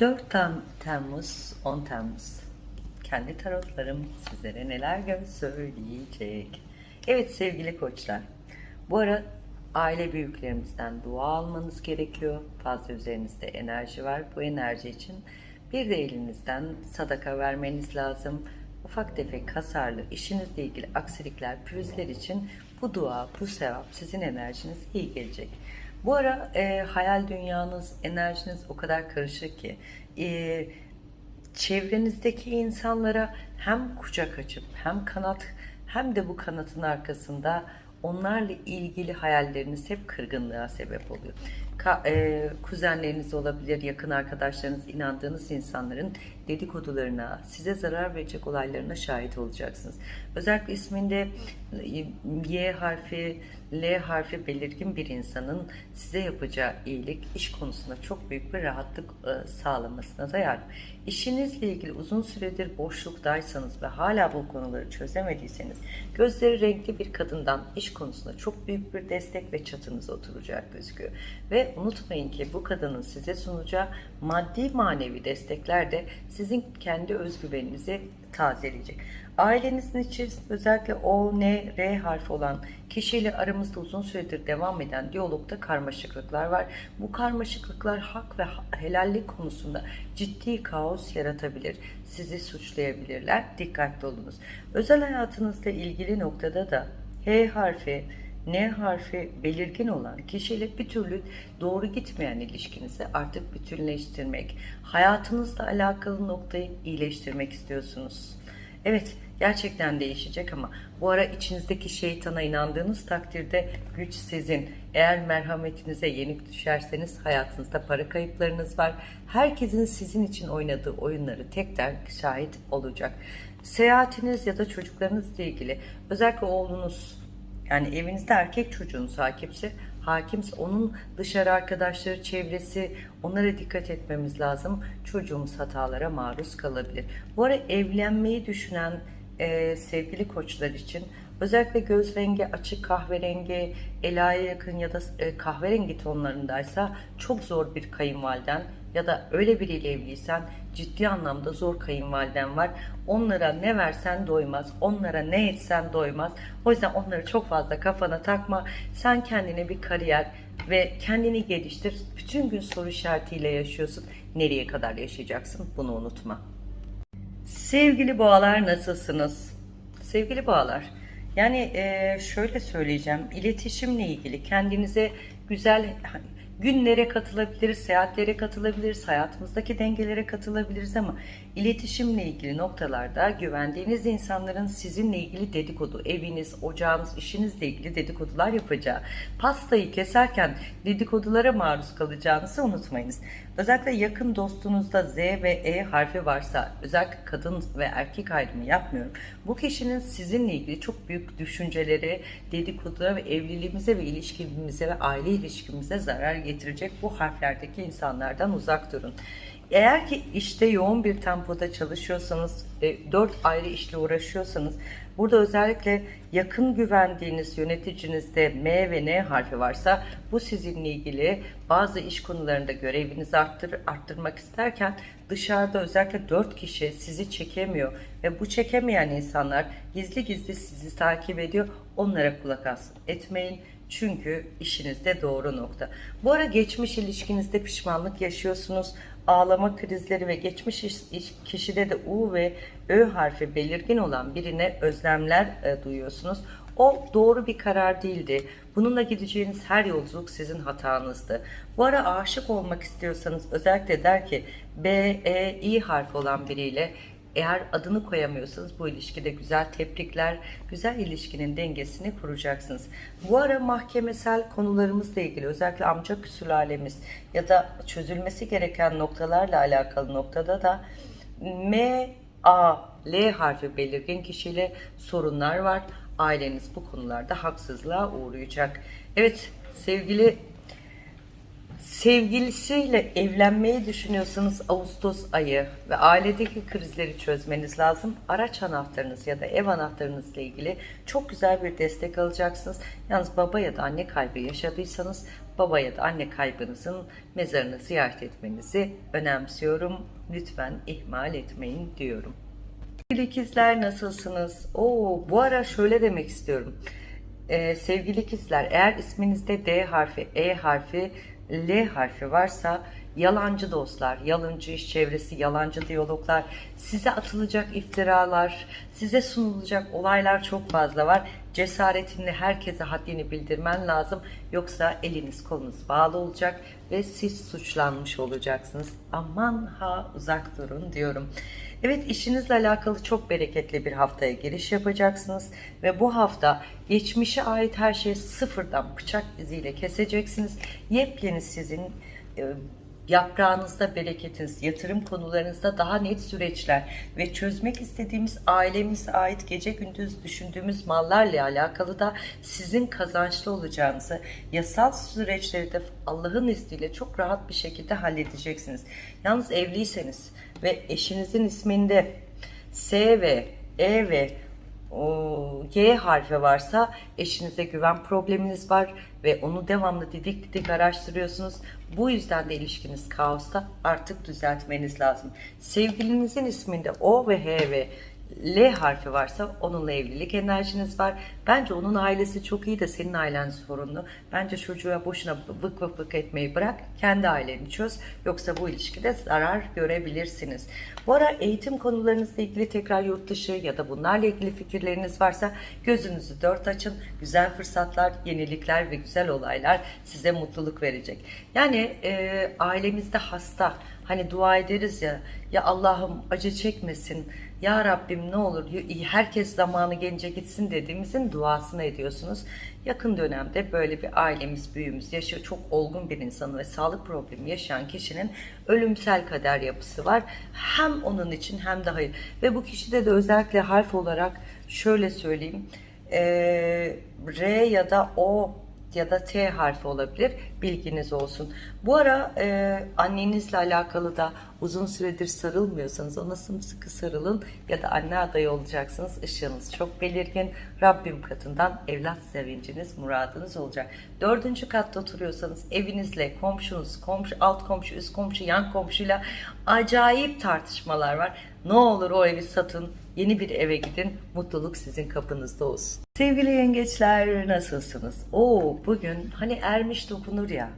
4 Tem- Temmuz, 10 Temmuz. Kendi tarotlarım sizlere neler söyleyecek. Evet sevgili koçlar. Bu ara aile büyüklerimizden dua almanız gerekiyor. Fazla üzerinizde enerji var. Bu enerji için bir de elinizden sadaka vermeniz lazım. Ufak tefek hasarlı, işinizle ilgili aksilikler, pürüzler için bu dua, bu sevap sizin enerjiniz iyi gelecek. Bu ara e, hayal dünyanız, enerjiniz o kadar karışık ki e, çevrenizdeki insanlara hem kucak açıp hem kanat hem de bu kanatın arkasında onlarla ilgili hayalleriniz hep kırgınlığa sebep oluyor. Ka- e, kuzenleriniz olabilir, yakın arkadaşlarınız, inandığınız insanların dedikodularına, size zarar verecek olaylarına şahit olacaksınız. Özellikle isminde Y harfi, L harfi belirgin bir insanın size yapacağı iyilik iş konusunda çok büyük bir rahatlık e, sağlamasına da yardım. İşinizle ilgili uzun süredir boşluktaysanız ve hala bu konuları çözemediyseniz gözleri renkli bir kadından iş konusunda çok büyük bir destek ve çatınız oturacak gözüküyor. Ve unutmayın ki bu kadının size sunacağı maddi manevi destekler de sizin kendi özgüveninizi tazeleyecek. Ailenizin içerisinde özellikle O, N, R harfi olan kişiyle aramızda uzun süredir devam eden diyalogda karmaşıklıklar var. Bu karmaşıklıklar hak ve helallik konusunda ciddi kaos yaratabilir. Sizi suçlayabilirler. Dikkatli olunuz. Özel hayatınızla ilgili noktada da H harfi, N harfi belirgin olan kişiyle bir türlü doğru gitmeyen ilişkinizi artık bütünleştirmek, hayatınızla alakalı noktayı iyileştirmek istiyorsunuz. Evet, gerçekten değişecek ama bu ara içinizdeki şeytana inandığınız takdirde güç sizin. Eğer merhametinize yenik düşerseniz hayatınızda para kayıplarınız var. Herkesin sizin için oynadığı oyunları tekrar şahit olacak. Seyahatiniz ya da çocuklarınızla ilgili özellikle oğlunuz yani evinizde erkek çocuğunuz hakimse, hakimse onun dışarı arkadaşları, çevresi onlara dikkat etmemiz lazım. Çocuğumuz hatalara maruz kalabilir. Bu ara evlenmeyi düşünen e, sevgili koçlar için özellikle göz rengi açık kahverengi, elaya yakın ya da e, kahverengi tonlarındaysa çok zor bir kayınvaliden ya da öyle biriyle evliysen ciddi anlamda zor kayınvaliden var. Onlara ne versen doymaz, onlara ne etsen doymaz. O yüzden onları çok fazla kafana takma. Sen kendine bir kariyer ve kendini geliştir. Bütün gün soru işaretiyle yaşıyorsun. Nereye kadar yaşayacaksın? Bunu unutma. Sevgili boğalar nasılsınız? Sevgili boğalar, yani şöyle söyleyeceğim, iletişimle ilgili kendinize güzel günlere katılabiliriz, seyahatlere katılabiliriz, hayatımızdaki dengelere katılabiliriz ama iletişimle ilgili noktalarda güvendiğiniz insanların sizinle ilgili dedikodu, eviniz, ocağınız, işinizle ilgili dedikodular yapacağı, pastayı keserken dedikodulara maruz kalacağınızı unutmayınız. Özellikle yakın dostunuzda Z ve E harfi varsa, özellikle kadın ve erkek ayrımı yapmıyorum. Bu kişinin sizinle ilgili çok büyük düşünceleri, dedikodulara ve evliliğimize ve ilişkimize ve aile ilişkimize zarar getirecek bu harflerdeki insanlardan uzak durun. Eğer ki işte yoğun bir tempoda çalışıyorsanız, e, dört ayrı işle uğraşıyorsanız, burada özellikle yakın güvendiğiniz yöneticinizde M ve N harfi varsa, bu sizinle ilgili bazı iş konularında görevinizi arttır, arttırmak isterken dışarıda özellikle dört kişi sizi çekemiyor ve bu çekemeyen insanlar gizli gizli sizi takip ediyor. Onlara kulak as etmeyin. Çünkü işinizde doğru nokta. Bu ara geçmiş ilişkinizde pişmanlık yaşıyorsunuz. Ağlama krizleri ve geçmiş iş- iş- kişide de U ve Ö harfi belirgin olan birine özlemler e, duyuyorsunuz. O doğru bir karar değildi. Bununla gideceğiniz her yolculuk sizin hatanızdı. Bu ara aşık olmak istiyorsanız özellikle der ki B, E, İ harfi olan biriyle eğer adını koyamıyorsanız bu ilişkide güzel tebrikler, güzel ilişkinin dengesini kuracaksınız. Bu ara mahkemesel konularımızla ilgili özellikle amca sülalemiz ya da çözülmesi gereken noktalarla alakalı noktada da M, A, L harfi belirgin kişiyle sorunlar var. Aileniz bu konularda haksızlığa uğrayacak. Evet sevgili Sevgilisiyle evlenmeyi düşünüyorsanız Ağustos ayı ve ailedeki krizleri çözmeniz lazım. Araç anahtarınız ya da ev anahtarınızla ilgili çok güzel bir destek alacaksınız. Yalnız baba ya da anne kaybı yaşadıysanız baba ya da anne kaybınızın mezarını ziyaret etmenizi önemsiyorum. Lütfen ihmal etmeyin diyorum. Sevgili ikizler nasılsınız? Oo, bu ara şöyle demek istiyorum. Ee, sevgili ikizler eğer isminizde D harfi, E harfi, L harfi varsa yalancı dostlar, yalancı iş çevresi, yalancı diyaloglar, size atılacak iftiralar, size sunulacak olaylar çok fazla var. Cesaretinle herkese haddini bildirmen lazım. Yoksa eliniz kolunuz bağlı olacak ve siz suçlanmış olacaksınız. Aman ha uzak durun diyorum. Evet işinizle alakalı çok bereketli bir haftaya giriş yapacaksınız ve bu hafta geçmişe ait her şeyi sıfırdan bıçak iziyle keseceksiniz. Yepyeni sizin e, yaprağınızda bereketiniz, yatırım konularınızda daha net süreçler ve çözmek istediğimiz ailemize ait gece gündüz düşündüğümüz mallarla alakalı da sizin kazançlı olacağınızı, yasal süreçleri de Allah'ın izniyle çok rahat bir şekilde halledeceksiniz. Yalnız evliyseniz ve eşinizin isminde S ve E ve o Y harfi varsa eşinize güven probleminiz var ve onu devamlı didik didik araştırıyorsunuz. Bu yüzden de ilişkiniz kaosta artık düzeltmeniz lazım. Sevgilinizin isminde O ve H ve L harfi varsa onunla evlilik enerjiniz var. Bence onun ailesi çok iyi de senin ailen sorunlu. Bence çocuğa boşuna vık vık vık etmeyi bırak. Kendi aileni çöz. Yoksa bu ilişkide zarar görebilirsiniz. Bu ara eğitim konularınızla ilgili tekrar yurt dışı ya da bunlarla ilgili fikirleriniz varsa gözünüzü dört açın. Güzel fırsatlar, yenilikler ve güzel olaylar size mutluluk verecek. Yani e, ailemizde hasta, hani dua ederiz ya, ya Allah'ım acı çekmesin, ya Rabbim ne olur herkes zamanı gelince gitsin dediğimizin duasını ediyorsunuz. Yakın dönemde böyle bir ailemiz, büyüğümüz yaşıyor. Çok olgun bir insanı ve sağlık problemi yaşayan kişinin ölümsel kader yapısı var. Hem onun için hem de hayır. Ve bu kişide de özellikle harf olarak şöyle söyleyeyim. Ee, R ya da O ya da T harfi olabilir. Bilginiz olsun. Bu ara e, annenizle alakalı da uzun süredir sarılmıyorsanız ona sımsıkı sarılın ya da anne adayı olacaksınız. Işığınız çok belirgin. Rabbim katından evlat sevinciniz, muradınız olacak. Dördüncü katta oturuyorsanız evinizle, komşunuz, komşu, alt komşu, üst komşu, yan komşuyla acayip tartışmalar var. Ne olur o evi satın, yeni bir eve gidin, mutluluk sizin kapınızda olsun. Sevgili yengeçler nasılsınız? Oo bugün hani ermiş dokunur ya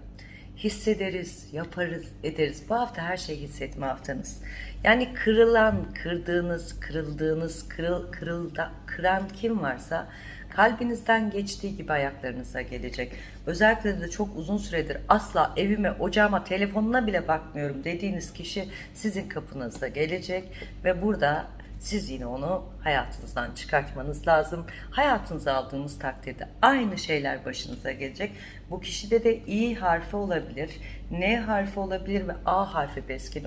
hissederiz, yaparız, ederiz. Bu hafta her şeyi hissetme haftanız. Yani kırılan, kırdığınız, kırıldığınız, kırıl, kırılda, kıran kim varsa kalbinizden geçtiği gibi ayaklarınıza gelecek. Özellikle de çok uzun süredir asla evime, ocağıma, telefonuna bile bakmıyorum dediğiniz kişi sizin kapınızda gelecek ve burada siz yine onu hayatınızdan çıkartmanız lazım. Hayatınıza aldığınız takdirde aynı şeyler başınıza gelecek. Bu kişide de İ harfi olabilir, N harfi olabilir ve A harfi beskin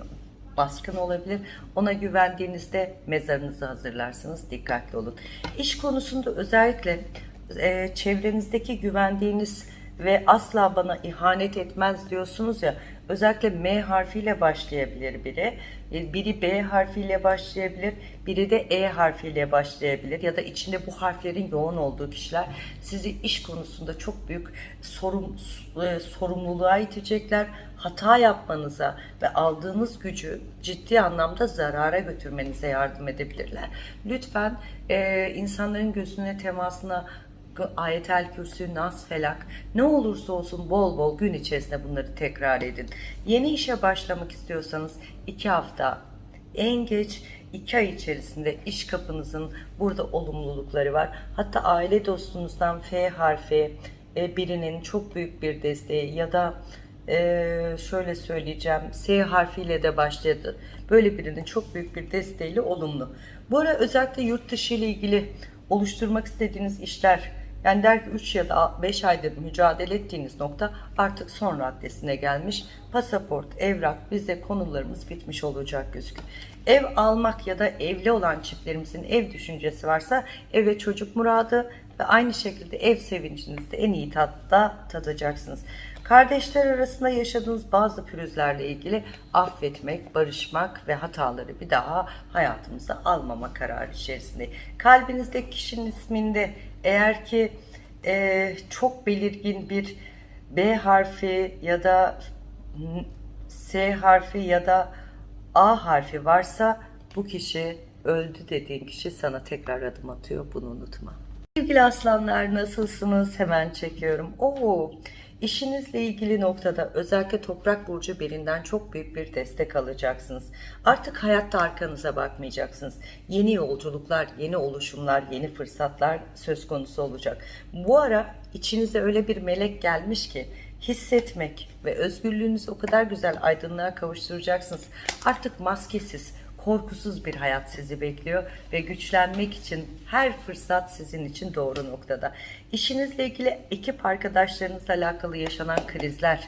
baskın olabilir. Ona güvendiğinizde mezarınızı hazırlarsınız. Dikkatli olun. İş konusunda özellikle e, çevrenizdeki güvendiğiniz ve asla bana ihanet etmez diyorsunuz ya özellikle M harfiyle başlayabilir biri. E, biri B harfiyle başlayabilir biri de E harfiyle başlayabilir ya da içinde bu harflerin yoğun olduğu kişiler sizi iş konusunda çok büyük sorum, e, sorumluluğa itecekler. Hata yapmanıza ve aldığınız gücü ciddi anlamda zarara götürmenize yardım edebilirler. Lütfen e, insanların gözüne temasına ayetel kürsü, nas, felak ne olursa olsun bol bol gün içerisinde bunları tekrar edin. Yeni işe başlamak istiyorsanız iki hafta en geç iki ay içerisinde iş kapınızın burada olumlulukları var. Hatta aile dostunuzdan F harfi e, birinin çok büyük bir desteği ya da e, şöyle söyleyeceğim S harfiyle de başladı. Böyle birinin çok büyük bir desteğiyle olumlu. Bu ara özellikle yurt dışı ile ilgili oluşturmak istediğiniz işler yani der ki 3 ya da 5 aydır mücadele ettiğiniz nokta artık son raddesine gelmiş. Pasaport, evrak, vize konularımız bitmiş olacak gözüküyor. Ev almak ya da evli olan çiftlerimizin ev düşüncesi varsa eve çocuk muradı ve aynı şekilde ev sevincinizi de en iyi tatta tadacaksınız. Kardeşler arasında yaşadığınız bazı pürüzlerle ilgili affetmek, barışmak ve hataları bir daha hayatımıza almama kararı içerisinde. Kalbinizdeki kişinin isminde eğer ki e, çok belirgin bir B harfi ya da S harfi ya da A harfi varsa bu kişi öldü dediğin kişi sana tekrar adım atıyor. Bunu unutma. Sevgili aslanlar nasılsınız? Hemen çekiyorum. Oo, işinizle ilgili noktada özellikle toprak burcu birinden çok büyük bir destek alacaksınız. Artık hayatta arkanıza bakmayacaksınız. Yeni yolculuklar, yeni oluşumlar, yeni fırsatlar söz konusu olacak. Bu ara içinize öyle bir melek gelmiş ki hissetmek ve özgürlüğünüzü o kadar güzel aydınlığa kavuşturacaksınız. Artık maskesiz, korkusuz bir hayat sizi bekliyor ve güçlenmek için her fırsat sizin için doğru noktada. İşinizle ilgili ekip arkadaşlarınızla alakalı yaşanan krizler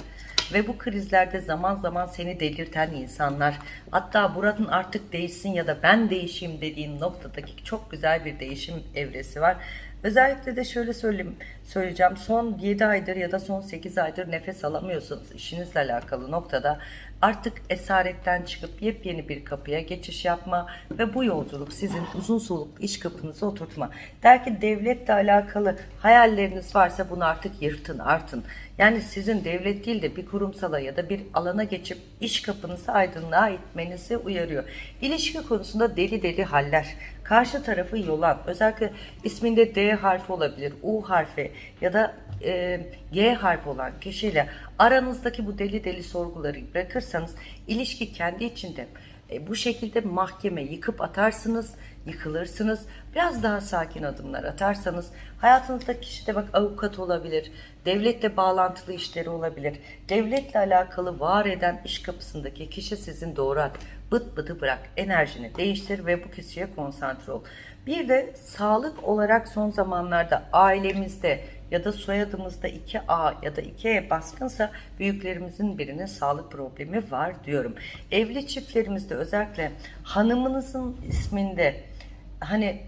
ve bu krizlerde zaman zaman seni delirten insanlar hatta buranın artık değişsin ya da ben değişeyim dediğin noktadaki çok güzel bir değişim evresi var. Özellikle de şöyle söyleyeyim, söyleyeceğim. Son 7 aydır ya da son 8 aydır nefes alamıyorsanız işinizle alakalı noktada artık esaretten çıkıp yepyeni bir kapıya geçiş yapma ve bu yolculuk sizin uzun soluklu iş kapınıza oturtma. Der ki devletle alakalı hayalleriniz varsa bunu artık yırtın, artın. Yani sizin devlet değil de bir kurumsala ya da bir alana geçip iş kapınızı aydınlığa itmenizi uyarıyor. İlişki konusunda deli deli haller. Karşı tarafı yolan, özellikle isminde D harfi olabilir, U harfi ya da e, G harfi olan kişiyle aranızdaki bu deli deli sorguları bırakırsanız ilişki kendi içinde e, bu şekilde mahkeme yıkıp atarsınız, yıkılırsınız. Biraz daha sakin adımlar atarsanız hayatınızdaki kişi de bak avukat olabilir, devletle bağlantılı işleri olabilir. Devletle alakalı var eden iş kapısındaki kişi sizin doğru. Bıt bıdı bırak, enerjini değiştir ve bu kişiye konsantre ol. Bir de sağlık olarak son zamanlarda ailemizde ya da soyadımızda 2A ya da 2E baskınsa büyüklerimizin birinin sağlık problemi var diyorum. Evli çiftlerimizde özellikle hanımınızın isminde hani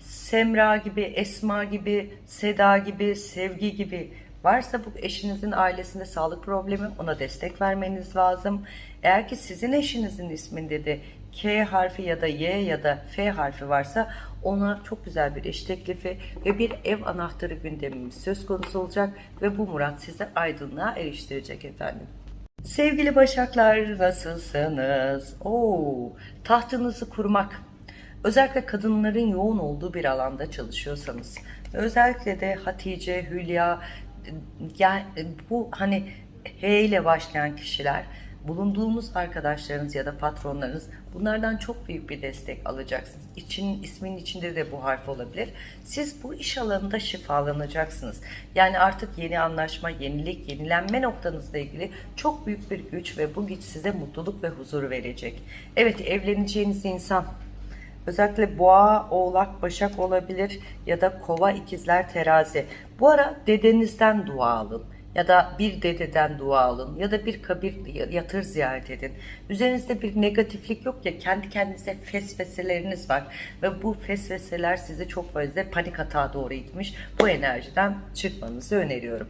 Semra gibi, Esma gibi, Seda gibi, Sevgi gibi varsa bu eşinizin ailesinde sağlık problemi ona destek vermeniz lazım. Eğer ki sizin eşinizin isminde de K harfi ya da Y ya da F harfi varsa ona çok güzel bir iş teklifi ve bir ev anahtarı gündemimiz söz konusu olacak ve bu murat sizi aydınlığa eriştirecek efendim. Sevgili Başaklar nasılsınız? Oo, tahtınızı kurmak. Özellikle kadınların yoğun olduğu bir alanda çalışıyorsanız. Özellikle de Hatice, Hülya, yani bu hani H ile başlayan kişiler bulunduğumuz arkadaşlarınız ya da patronlarınız bunlardan çok büyük bir destek alacaksınız. İçin, ismin içinde de bu harf olabilir. Siz bu iş alanında şifalanacaksınız. Yani artık yeni anlaşma, yenilik, yenilenme noktanızla ilgili çok büyük bir güç ve bu güç size mutluluk ve huzur verecek. Evet evleneceğiniz insan Özellikle boğa, oğlak, başak olabilir ya da kova, ikizler, terazi. Bu ara dedenizden dua alın ya da bir dededen dua alın ya da bir kabir yatır ziyaret edin. Üzerinizde bir negatiflik yok ya kendi kendinize fesveseleriniz var ve bu fesveseler sizi çok fazla panik hata doğru itmiş. Bu enerjiden çıkmanızı öneriyorum.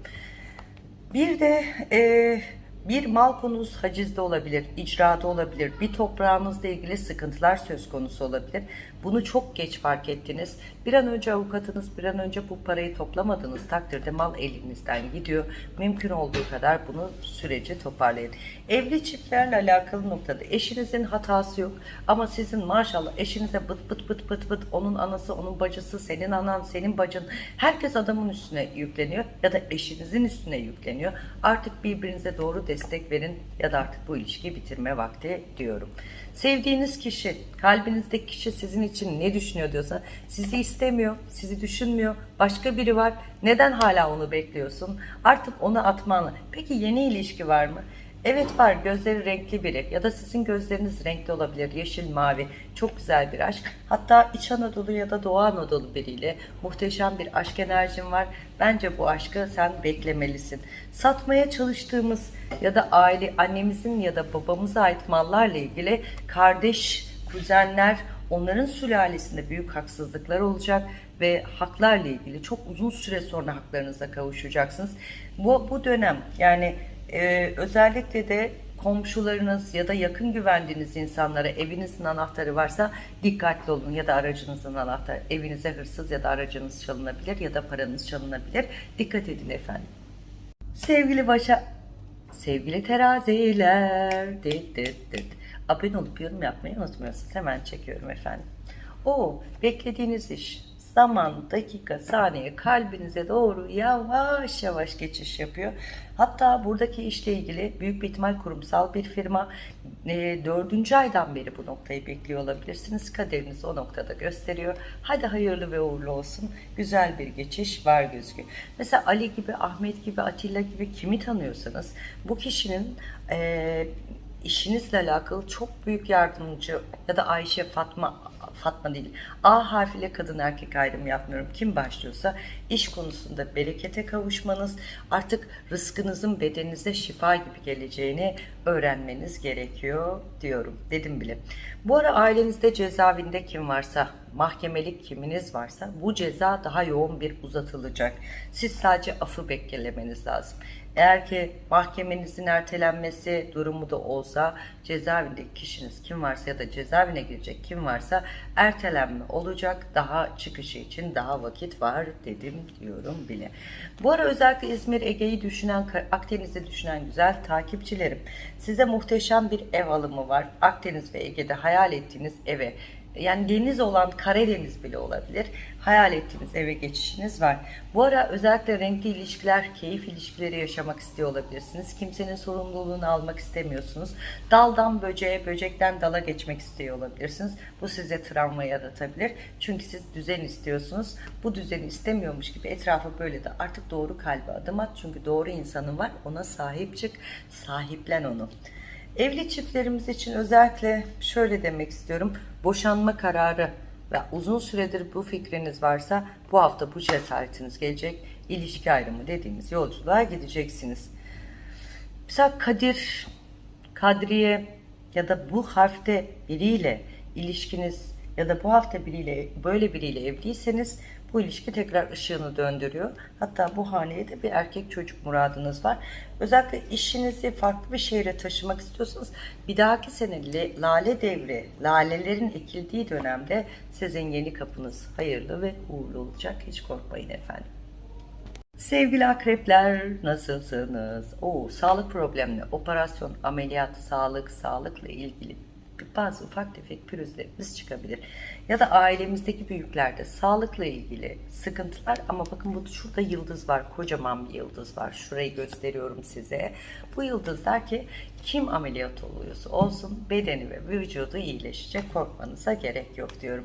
Bir de e, bir mal konusu hacizde olabilir, icrada olabilir, bir toprağınızla ilgili sıkıntılar söz konusu olabilir. Bunu çok geç fark ettiniz. Bir an önce avukatınız, bir an önce bu parayı toplamadığınız takdirde mal elinizden gidiyor. Mümkün olduğu kadar bunu süreci toparlayın. Evli çiftlerle alakalı noktada eşinizin hatası yok ama sizin maşallah eşinize bıt bıt bıt bıt bıt onun anası, onun bacısı, senin anan, senin bacın herkes adamın üstüne yükleniyor ya da eşinizin üstüne yükleniyor. Artık birbirinize doğru destek verin ya da artık bu ilişkiyi bitirme vakti diyorum. Sevdiğiniz kişi, kalbinizdeki kişi sizin için ne düşünüyor diyorsa sizi istemiyor, sizi düşünmüyor, başka biri var. Neden hala onu bekliyorsun? Artık onu atmanı. Peki yeni ilişki var mı? Evet var. Gözleri renkli biri. Ya da sizin gözleriniz renkli olabilir. Yeşil mavi. Çok güzel bir aşk. Hatta İç Anadolu ya da Doğu Anadolu biriyle muhteşem bir aşk enerjin var. Bence bu aşkı sen beklemelisin. Satmaya çalıştığımız ya da aile annemizin ya da babamıza ait mallarla ilgili kardeş kuzenler onların sülalesinde büyük haksızlıklar olacak ve haklarla ilgili çok uzun süre sonra haklarınıza kavuşacaksınız. Bu, bu dönem yani ee, özellikle de komşularınız ya da yakın güvendiğiniz insanlara evinizin anahtarı varsa dikkatli olun ya da aracınızın anahtarı. Evinize hırsız ya da aracınız çalınabilir ya da paranız çalınabilir. Dikkat edin efendim. Sevgili başa, sevgili teraziler, dit dit dit. Abone olup yorum yapmayı unutmuyorsunuz. Hemen çekiyorum efendim. O beklediğiniz iş zaman, dakika, saniye kalbinize doğru yavaş yavaş geçiş yapıyor. Hatta buradaki işle ilgili büyük bir ihtimal kurumsal bir firma e, aydan beri bu noktayı bekliyor olabilirsiniz. Kaderiniz o noktada gösteriyor. Hadi hayırlı ve uğurlu olsun. Güzel bir geçiş var gözüküyor. Mesela Ali gibi, Ahmet gibi, Atilla gibi kimi tanıyorsanız bu kişinin e, işinizle alakalı çok büyük yardımcı ya da Ayşe, Fatma, Fatma değil. A harfiyle kadın erkek ayrımı yapmıyorum. Kim başlıyorsa iş konusunda berekete kavuşmanız, artık rızkınızın bedeninize şifa gibi geleceğini öğrenmeniz gerekiyor diyorum. Dedim bile. Bu ara ailenizde cezaevinde kim varsa, mahkemelik kiminiz varsa bu ceza daha yoğun bir uzatılacak. Siz sadece afı beklemeniz lazım. Eğer ki mahkemenizin ertelenmesi durumu da olsa cezaevindeki kişiniz kim varsa ya da cezaevine girecek kim varsa ertelenme olacak. Daha çıkışı için daha vakit var dedim diyorum bile. Bu ara özellikle İzmir, Ege'yi düşünen, Akdeniz'i düşünen güzel takipçilerim. Size muhteşem bir ev alımı var. Akdeniz ve Ege'de hayal ettiğiniz eve yani deniz olan Karadeniz bile olabilir. Hayal ettiğiniz eve geçişiniz var. Bu ara özellikle renkli ilişkiler, keyif ilişkileri yaşamak istiyor olabilirsiniz. Kimsenin sorumluluğunu almak istemiyorsunuz. Daldan böceğe, böcekten dala geçmek istiyor olabilirsiniz. Bu size travma yaratabilir. Çünkü siz düzen istiyorsunuz. Bu düzeni istemiyormuş gibi etrafı böyle de artık doğru kalbe adım at. Çünkü doğru insanın var. Ona sahip çık. Sahiplen onu. Evli çiftlerimiz için özellikle şöyle demek istiyorum. Boşanma kararı ve uzun süredir bu fikriniz varsa bu hafta bu cesaretiniz gelecek. İlişki ayrımı dediğimiz yolculuğa gideceksiniz. Mesela Kadir, Kadriye ya da bu harfte biriyle ilişkiniz ya da bu hafta biriyle böyle biriyle evliyseniz bu ilişki tekrar ışığını döndürüyor. Hatta bu haneye de bir erkek çocuk muradınız var. Özellikle işinizi farklı bir şehre taşımak istiyorsanız bir dahaki sene lale devri, lalelerin ekildiği dönemde sizin yeni kapınız hayırlı ve uğurlu olacak. Hiç korkmayın efendim. Sevgili akrepler nasılsınız? Oo, sağlık problemli, operasyon, ameliyat, sağlık, sağlıkla ilgili bazı ufak tefek pürüzlerimiz çıkabilir. Ya da ailemizdeki büyüklerde sağlıkla ilgili sıkıntılar ama bakın bu şurada yıldız var. Kocaman bir yıldız var. Şurayı gösteriyorum size. Bu yıldız der ki kim ameliyat oluyorsa olsun bedeni ve vücudu iyileşecek. Korkmanıza gerek yok diyorum.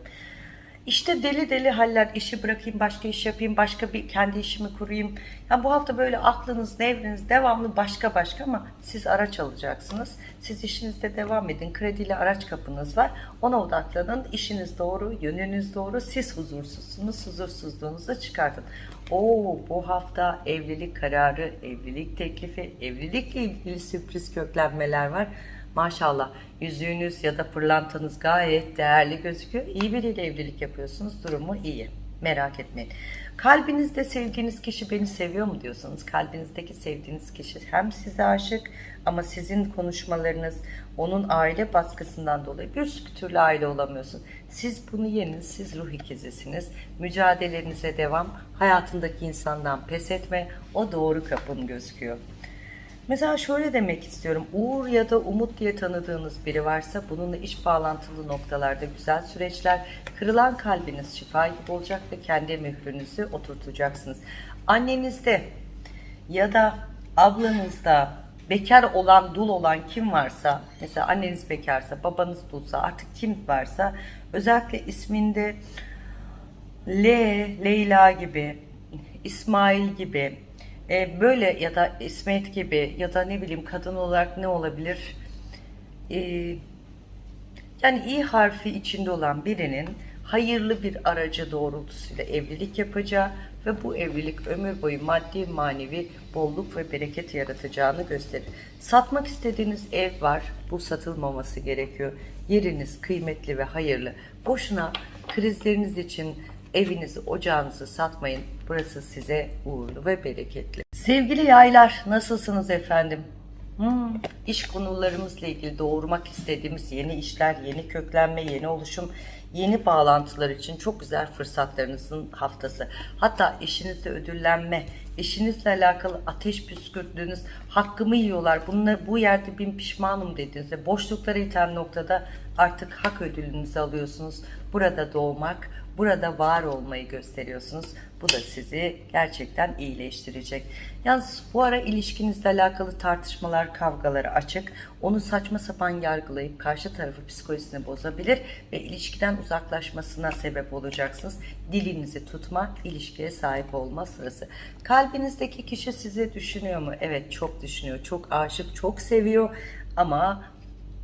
İşte deli deli haller, işi bırakayım, başka iş yapayım, başka bir kendi işimi kurayım. Ya bu hafta böyle aklınız, nevriniz devamlı başka başka ama siz araç alacaksınız. Siz işinizde devam edin. Krediyle araç kapınız var. Ona odaklanın. İşiniz doğru, yönünüz doğru. Siz huzursuzsunuz. Huzursuzluğunuzu çıkartın. Oo, bu hafta evlilik kararı, evlilik teklifi, evlilikle ilgili sürpriz köklenmeler var. Maşallah yüzüğünüz ya da pırlantanız gayet değerli gözüküyor. İyi biriyle evlilik yapıyorsunuz. Durumu iyi. Merak etmeyin. Kalbinizde sevdiğiniz kişi beni seviyor mu diyorsanız kalbinizdeki sevdiğiniz kişi hem size aşık ama sizin konuşmalarınız onun aile baskısından dolayı bir türlü aile olamıyorsun. Siz bunu yenin, siz ruh ikizisiniz. Mücadelenize devam. Hayatındaki insandan pes etme. O doğru kapın gözüküyor. Mesela şöyle demek istiyorum. Uğur ya da Umut diye tanıdığınız biri varsa bununla iş bağlantılı noktalarda güzel süreçler, kırılan kalbiniz şifa gibi olacak ve kendi mührünüzü oturtacaksınız. Annenizde ya da ablanızda bekar olan, dul olan kim varsa, mesela anneniz bekarsa, babanız dulsa, artık kim varsa özellikle isminde L, Leyla gibi, İsmail gibi, e, böyle ya da İsmet gibi ya da ne bileyim kadın olarak ne olabilir? E, yani i harfi içinde olan birinin hayırlı bir aracı doğrultusuyla evlilik yapacağı ve bu evlilik ömür boyu maddi manevi bolluk ve bereket yaratacağını gösterir. Satmak istediğiniz ev var. Bu satılmaması gerekiyor. Yeriniz kıymetli ve hayırlı. Boşuna krizleriniz için evinizi, ocağınızı satmayın. Burası size uğurlu ve bereketli. Sevgili yaylar, nasılsınız efendim? Hmm, iş konularımızla ilgili doğurmak istediğimiz yeni işler, yeni köklenme, yeni oluşum, yeni bağlantılar için çok güzel fırsatlarınızın haftası. Hatta işinizde ödüllenme eşinizle alakalı ateş püskürttüğünüz, hakkımı yiyorlar, bunlar, bu yerde bin pişmanım dediğinizde, boşluklara iten noktada artık hak ödülünüzü alıyorsunuz. Burada doğmak, burada var olmayı gösteriyorsunuz. Bu da sizi gerçekten iyileştirecek. Yalnız bu ara ilişkinizle alakalı tartışmalar, kavgaları açık. Onu saçma sapan yargılayıp karşı tarafı psikolojisini bozabilir ve ilişkiden uzaklaşmasına sebep olacaksınız. Dilinizi tutma, ilişkiye sahip olma sırası. Kalbinizdeki kişi sizi düşünüyor mu? Evet çok düşünüyor, çok aşık, çok seviyor ama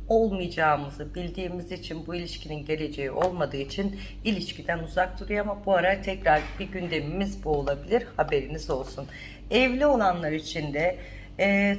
olmayacağımızı bildiğimiz için bu ilişkinin geleceği olmadığı için ilişkiden uzak duruyor ama bu ara tekrar bir gündemimiz bu olabilir haberiniz olsun. Evli olanlar için de e,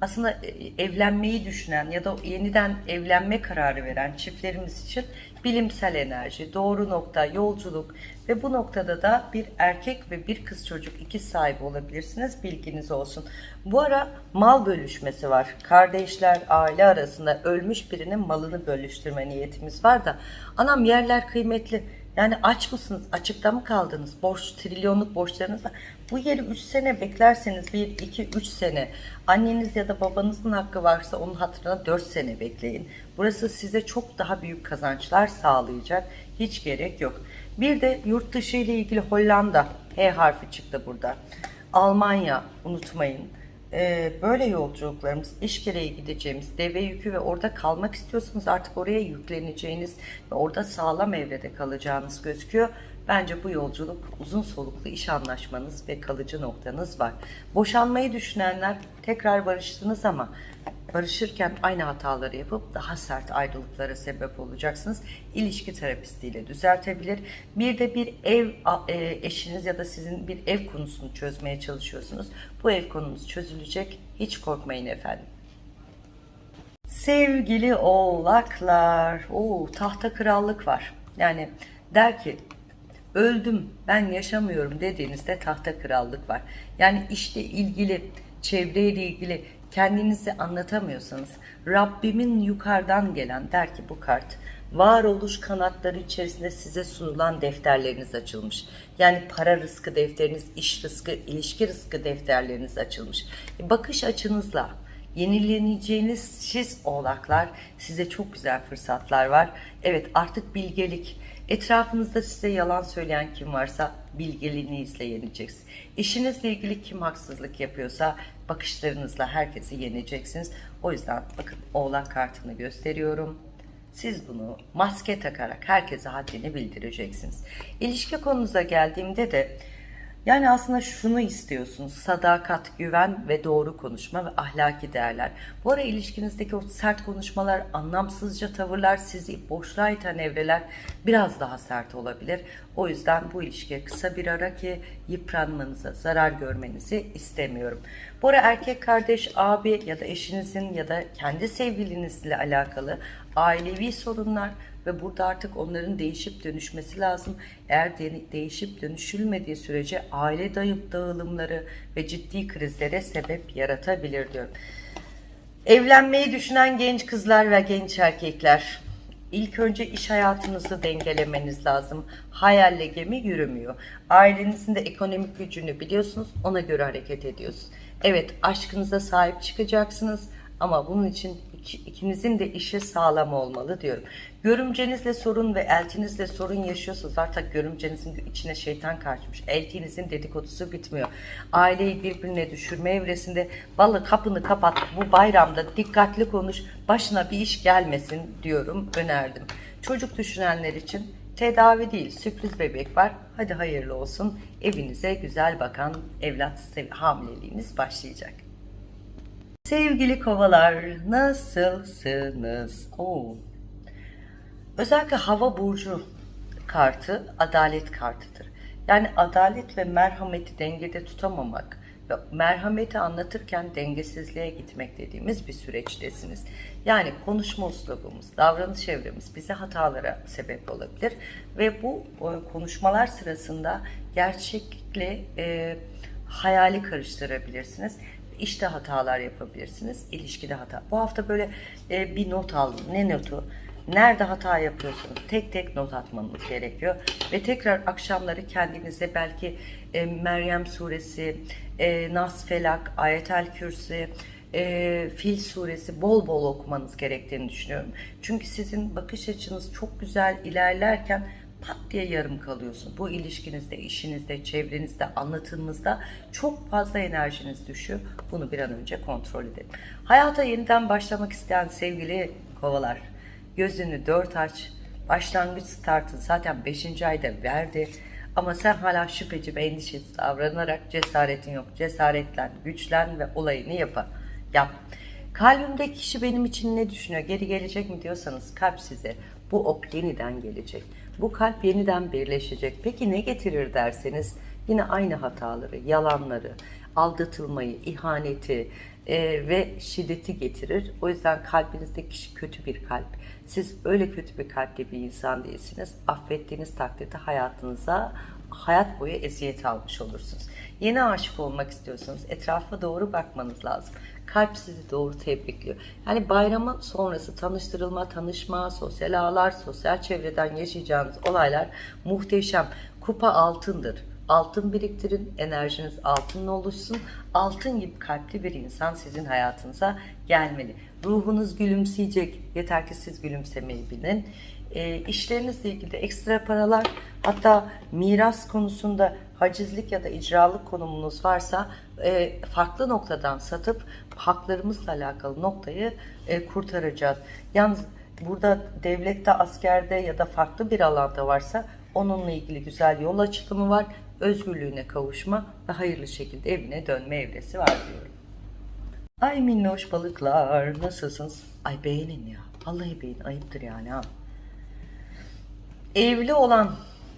aslında e, evlenmeyi düşünen ya da yeniden evlenme kararı veren çiftlerimiz için bilimsel enerji, doğru nokta, yolculuk ve bu noktada da bir erkek ve bir kız çocuk iki sahibi olabilirsiniz. Bilginiz olsun. Bu ara mal bölüşmesi var. Kardeşler, aile arasında ölmüş birinin malını bölüştürme niyetimiz var da anam yerler kıymetli. Yani aç mısınız? Açıkta mı kaldınız? Borç, trilyonluk borçlarınız var. Bu yeri 3 sene beklerseniz 1, 2, 3 sene anneniz ya da babanızın hakkı varsa onun hatırına 4 sene bekleyin. Burası size çok daha büyük kazançlar sağlayacak. Hiç gerek yok. Bir de yurt dışı ile ilgili Hollanda H harfi çıktı burada. Almanya unutmayın. Ee, böyle yolculuklarımız, iş gereği gideceğimiz, deve yükü ve orada kalmak istiyorsanız artık oraya yükleneceğiniz ve orada sağlam evrede kalacağınız gözüküyor. Bence bu yolculuk uzun soluklu iş anlaşmanız ve kalıcı noktanız var. Boşanmayı düşünenler tekrar barıştınız ama barışırken aynı hataları yapıp daha sert ayrılıklara sebep olacaksınız. İlişki terapistiyle düzeltebilir. Bir de bir ev e, eşiniz ya da sizin bir ev konusunu çözmeye çalışıyorsunuz. Bu ev konumuz çözülecek. Hiç korkmayın efendim. Sevgili oğlaklar, o tahta krallık var. Yani der ki öldüm ben yaşamıyorum dediğinizde tahta krallık var. Yani işte ilgili çevreyle ilgili kendinizi anlatamıyorsanız Rabbimin yukarıdan gelen der ki bu kart varoluş kanatları içerisinde size sunulan defterleriniz açılmış. Yani para rızkı defteriniz, iş rızkı, ilişki rızkı defterleriniz açılmış. Bakış açınızla yenileneceğiniz siz oğlaklar size çok güzel fırsatlar var. Evet artık bilgelik, Etrafınızda size yalan söyleyen kim varsa bilgeliğinizle yeneceksiniz. İşinizle ilgili kim haksızlık yapıyorsa bakışlarınızla herkesi yeneceksiniz. O yüzden bakın oğlak kartını gösteriyorum. Siz bunu maske takarak herkese haddini bildireceksiniz. İlişki konunuza geldiğimde de yani aslında şunu istiyorsunuz. Sadakat, güven ve doğru konuşma ve ahlaki değerler. Bu ara ilişkinizdeki o sert konuşmalar, anlamsızca tavırlar, sizi boşluğa iten evreler biraz daha sert olabilir. O yüzden bu ilişkiye kısa bir ara ki yıpranmanıza, zarar görmenizi istemiyorum. Bu ara erkek kardeş, abi ya da eşinizin ya da kendi sevgilinizle alakalı ailevi sorunlar, ve burada artık onların değişip dönüşmesi lazım. Eğer de değişip dönüşülmediği sürece aile dayıp dağılımları ve ciddi krizlere sebep yaratabilir diyorum. Evlenmeyi düşünen genç kızlar ve genç erkekler İlk önce iş hayatınızı dengelemeniz lazım. Hayalle gemi yürümüyor. Ailenizin de ekonomik gücünü biliyorsunuz. Ona göre hareket ediyorsunuz. Evet aşkınıza sahip çıkacaksınız. Ama bunun için ikinizin de işi sağlam olmalı diyorum. Görümcenizle sorun ve eltinizle sorun yaşıyorsunuz. Artık görümcenizin içine şeytan kaçmış. Eltinizin dedikodusu bitmiyor. Aileyi birbirine düşürme evresinde vallahi kapını kapat bu bayramda dikkatli konuş başına bir iş gelmesin diyorum önerdim. Çocuk düşünenler için tedavi değil sürpriz bebek var. Hadi hayırlı olsun evinize güzel bakan evlat hamileliğiniz başlayacak. Sevgili kovalar nasılsınız? Oo. Özellikle hava burcu kartı adalet kartıdır. Yani adalet ve merhameti dengede tutamamak ve merhameti anlatırken dengesizliğe gitmek dediğimiz bir süreçtesiniz. Yani konuşma uslubumuz, davranış çevremiz bize hatalara sebep olabilir ve bu konuşmalar sırasında gerçekle e, hayali karıştırabilirsiniz işte hatalar yapabilirsiniz, ilişkide hata. Bu hafta böyle e, bir not aldım. Ne notu? Nerede hata yapıyorsunuz tek tek not atmanız gerekiyor. Ve tekrar akşamları kendinize belki e, Meryem suresi, e, Nas Felak, Ayetel Kürsi, e, Fil suresi bol bol okumanız gerektiğini düşünüyorum. Çünkü sizin bakış açınız çok güzel ilerlerken pat diye yarım kalıyorsun. Bu ilişkinizde, işinizde, çevrenizde, anlatımınızda çok fazla enerjiniz düşüyor. Bunu bir an önce kontrol edin. Hayata yeniden başlamak isteyen sevgili kovalar, gözünü dört aç. Başlangıç startın zaten 5. ayda verdi. Ama sen hala şüpheci ve endişesiz davranarak cesaretin yok. Cesaretlen, güçlen ve olayını yap. yap. Kalbimdeki kişi benim için ne düşünüyor? Geri gelecek mi diyorsanız kalp size bu ok yeniden gelecek. Bu kalp yeniden birleşecek. Peki ne getirir derseniz yine aynı hataları, yalanları, aldatılmayı, ihaneti e, ve şiddeti getirir. O yüzden kalbinizdeki kişi kötü bir kalp. Siz öyle kötü bir kalpli bir insan değilsiniz. Affettiğiniz takdirde hayatınıza hayat boyu eziyet almış olursunuz. Yeni aşık olmak istiyorsanız etrafa doğru bakmanız lazım. Kalp sizi doğru tebrikliyor. Yani bayramı sonrası tanıştırılma, tanışma, sosyal ağlar, sosyal çevreden yaşayacağınız olaylar muhteşem. Kupa altındır. Altın biriktirin, enerjiniz altınla oluşsun. Altın gibi kalpli bir insan sizin hayatınıza gelmeli. Ruhunuz gülümseyecek. Yeter ki siz gülümsemeyi bilin. E, işlerinizle ilgili ekstra paralar, hatta miras konusunda hacizlik ya da icralık konumunuz varsa e, farklı noktadan satıp haklarımızla alakalı noktayı e, kurtaracağız. Yalnız burada devlette, askerde ya da farklı bir alanda varsa onunla ilgili güzel yol açılımı var. Özgürlüğüne kavuşma ve hayırlı şekilde evine dönme evresi var diyorum. Ay minnoş balıklar nasılsınız? Ay beğenin ya. Vallahi beğenin ayıptır yani ha. Evli olan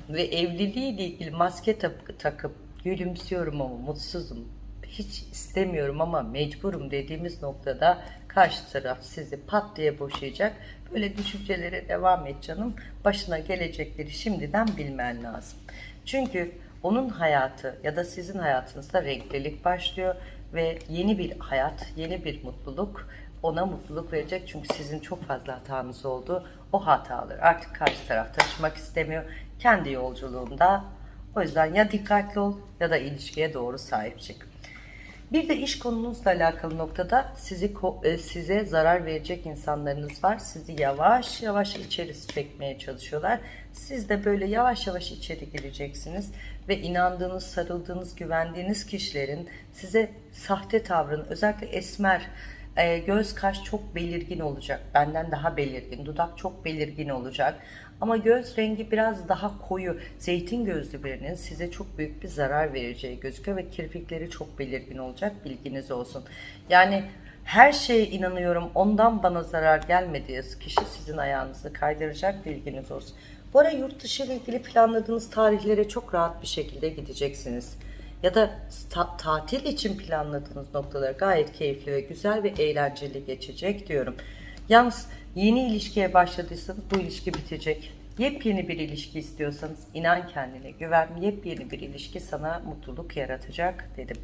ve evliliğiyle ilgili maske tak- takıp gülümsüyorum ama mutsuzum. Hiç istemiyorum ama mecburum dediğimiz noktada karşı taraf sizi pat diye boşayacak. Böyle düşüncelere devam et canım. Başına gelecekleri şimdiden bilmen lazım. Çünkü onun hayatı ya da sizin hayatınızda renklilik başlıyor ve yeni bir hayat, yeni bir mutluluk ona mutluluk verecek. Çünkü sizin çok fazla hatanız oldu. O hataları artık karşı taraf taşımak istemiyor. Kendi yolculuğunda. O yüzden ya dikkatli ol ya da ilişkiye doğru sahip çık. Bir de iş konunuzla alakalı noktada sizi e, size zarar verecek insanlarınız var. Sizi yavaş yavaş içeri çekmeye çalışıyorlar. Siz de böyle yavaş yavaş içeri gireceksiniz ve inandığınız, sarıldığınız, güvendiğiniz kişilerin size sahte tavrını, özellikle esmer, e, göz kaş çok belirgin olacak. Benden daha belirgin, dudak çok belirgin olacak. Ama göz rengi biraz daha koyu, zeytin gözlü birinin size çok büyük bir zarar vereceği gözüküyor ve kirpikleri çok belirgin olacak. Bilginiz olsun. Yani her şeye inanıyorum. Ondan bana zarar gelmediği kişi sizin ayağınızı kaydıracak. Bilginiz olsun. Bu ara yurt dışı ile ilgili planladığınız tarihlere çok rahat bir şekilde gideceksiniz. Ya da ta- tatil için planladığınız noktalar gayet keyifli ve güzel ve eğlenceli geçecek diyorum. Yalnız yeni ilişkiye başladıysanız bu ilişki bitecek. Yepyeni bir ilişki istiyorsanız inan kendine güven. Yepyeni bir ilişki sana mutluluk yaratacak dedim.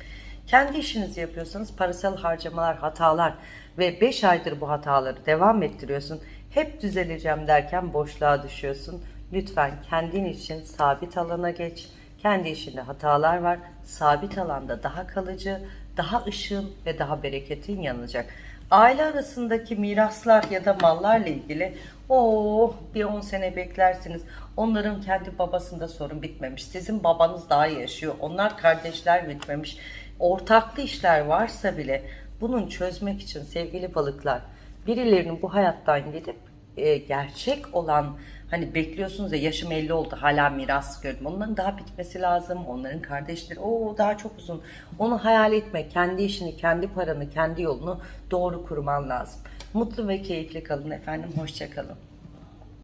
Kendi işinizi yapıyorsanız parasal harcamalar, hatalar ve 5 aydır bu hataları devam ettiriyorsun. Hep düzeleceğim derken boşluğa düşüyorsun. Lütfen kendin için sabit alana geç. Kendi işinde hatalar var. Sabit alanda daha kalıcı, daha ışığın ve daha bereketin yanacak. Aile arasındaki miraslar ya da mallarla ilgili o bir 10 sene beklersiniz. Onların kendi babasında sorun bitmemiş. Sizin babanız daha yaşıyor. Onlar kardeşler bitmemiş. Ortaklı işler varsa bile bunun çözmek için sevgili balıklar birilerinin bu hayattan gidip e, gerçek olan hani bekliyorsunuz ya yaşım 50 oldu hala miras gördüm. Onların daha bitmesi lazım. Onların kardeşleri o daha çok uzun. Onu hayal etme. Kendi işini, kendi paranı, kendi yolunu doğru kurman lazım. Mutlu ve keyifli kalın efendim. Hoşçakalın.